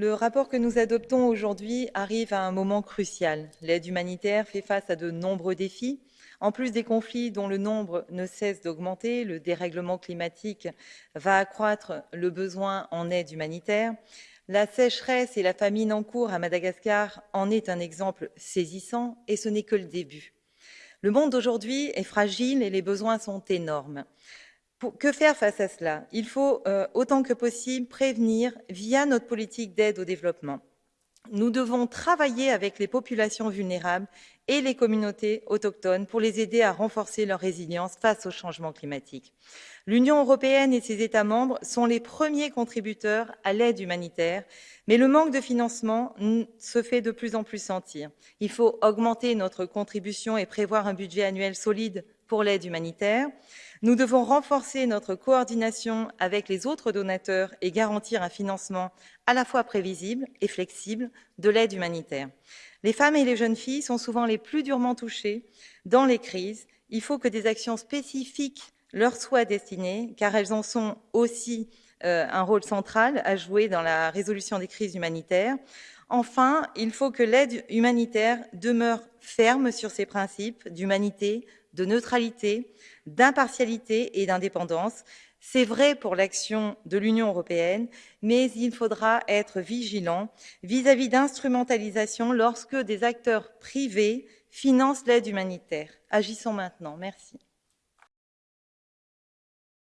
Le rapport que nous adoptons aujourd'hui arrive à un moment crucial. L'aide humanitaire fait face à de nombreux défis. En plus des conflits dont le nombre ne cesse d'augmenter, le dérèglement climatique va accroître le besoin en aide humanitaire. La sécheresse et la famine en cours à Madagascar en est un exemple saisissant et ce n'est que le début. Le monde d'aujourd'hui est fragile et les besoins sont énormes que faire face à cela? Il faut euh, autant que possible prévenir via notre politique d'aide au développement. Nous devons travailler avec les populations vulnérables et les communautés autochtones pour les aider à renforcer leur résilience face au changement climatique. L'Union européenne et ses États membres sont les premiers contributeurs à l'aide humanitaire, mais le manque de financement se fait de plus en plus sentir. Il faut augmenter notre contribution et prévoir un budget annuel solide pour l'aide humanitaire. Nous devons renforcer notre coordination avec les autres donateurs et garantir un financement à la fois prévisible et flexible de l'aide humanitaire. Les femmes et les jeunes filles sont souvent les plus durement touchées dans les crises. Il faut que des actions spécifiques leur soient destinées, car elles en sont aussi euh, un rôle central à jouer dans la résolution des crises humanitaires. Enfin, il faut que l'aide humanitaire demeure ferme sur ses principes d'humanité, de neutralité, d'impartialité et d'indépendance. C'est vrai pour l'action de l'Union européenne, mais il faudra être vigilant vis-à-vis d'instrumentalisation lorsque des acteurs privés financent l'aide humanitaire. Agissons maintenant. Merci.